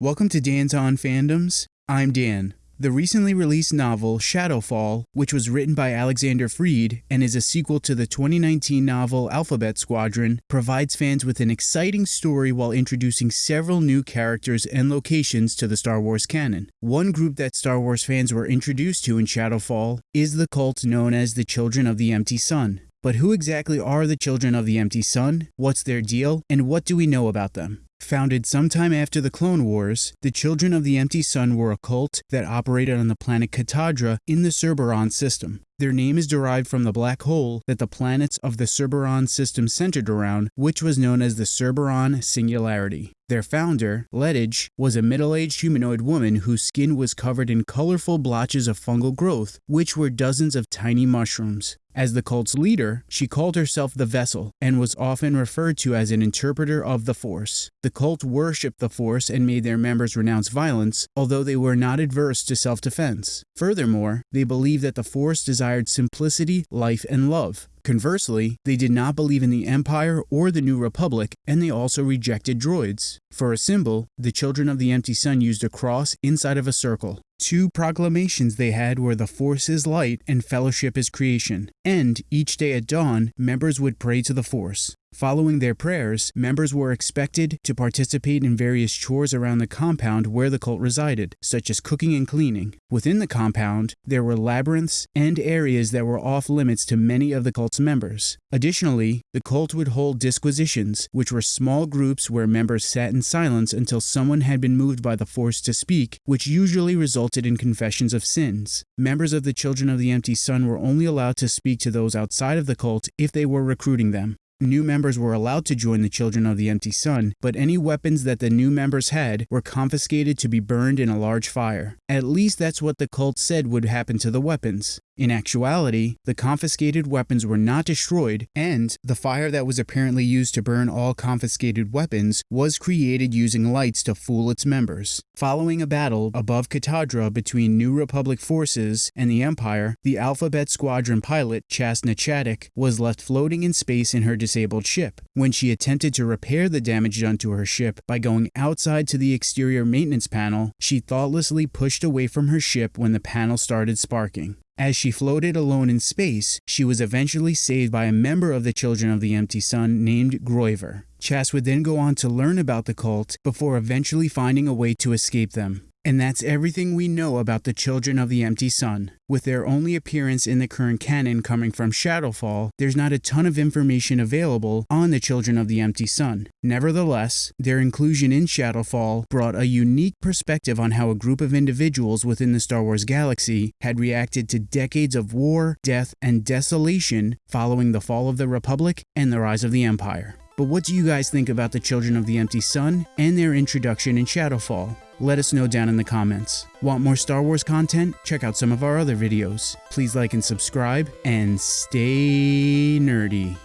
Welcome to Dan's On Fandoms. I'm Dan. The recently released novel Shadowfall, which was written by Alexander Freed and is a sequel to the 2019 novel Alphabet Squadron, provides fans with an exciting story while introducing several new characters and locations to the Star Wars canon. One group that Star Wars fans were introduced to in Shadowfall is the cult known as the Children of the Empty Sun. But who exactly are the Children of the Empty Sun? What's their deal? And what do we know about them? Founded sometime after the Clone Wars, the Children of the Empty Sun were a cult that operated on the planet Catadra in the Cerberon system. Their name is derived from the black hole that the planets of the Cerberon system centered around, which was known as the Cerberon Singularity. Their founder, Lettage, was a middle-aged humanoid woman whose skin was covered in colorful blotches of fungal growth, which were dozens of tiny mushrooms. As the cult's leader, she called herself the Vessel and was often referred to as an interpreter of the Force. The cult worshipped the Force and made their members renounce violence, although they were not adverse to self-defense. Furthermore, they believed that the Force desired simplicity, life, and love. Conversely, they did not believe in the Empire or the New Republic, and they also rejected droids. For a symbol, the Children of the Empty Sun used a cross inside of a circle. Two proclamations they had were the Force is light and fellowship is creation, and each day at dawn, members would pray to the Force. Following their prayers, members were expected to participate in various chores around the compound where the cult resided, such as cooking and cleaning. Within the compound, there were labyrinths and areas that were off limits to many of the cult's members. Additionally, the cult would hold disquisitions, which were small groups where members sat in silence until someone had been moved by the force to speak, which usually resulted in confessions of sins. Members of the Children of the Empty Sun were only allowed to speak to those outside of the cult if they were recruiting them. New members were allowed to join the Children of the Empty Sun, but any weapons that the new members had were confiscated to be burned in a large fire. At least that's what the cult said would happen to the weapons. In actuality, the confiscated weapons were not destroyed, and the fire that was apparently used to burn all confiscated weapons was created using lights to fool its members. Following a battle above Catadra between New Republic forces and the Empire, the Alphabet Squadron pilot, Chass na Chadic, was left floating in space in her disabled ship. When she attempted to repair the damage done to her ship by going outside to the exterior maintenance panel, she thoughtlessly pushed away from her ship when the panel started sparking. As she floated alone in space, she was eventually saved by a member of the Children of the Empty Sun named Groiver. Chass would then go on to learn about the cult before eventually finding a way to escape them. And that's everything we know about the Children of the Empty Sun. With their only appearance in the current canon coming from Shadowfall, there's not a ton of information available on the Children of the Empty Sun. Nevertheless, their inclusion in Shadowfall brought a unique perspective on how a group of individuals within the Star Wars galaxy had reacted to decades of war, death, and desolation following the fall of the Republic and the rise of the Empire. But what do you guys think about the Children of the Empty Sun and their introduction in Shadowfall? Let us know down in the comments. Want more Star Wars content? Check out some of our other videos. Please like and subscribe, and stay nerdy.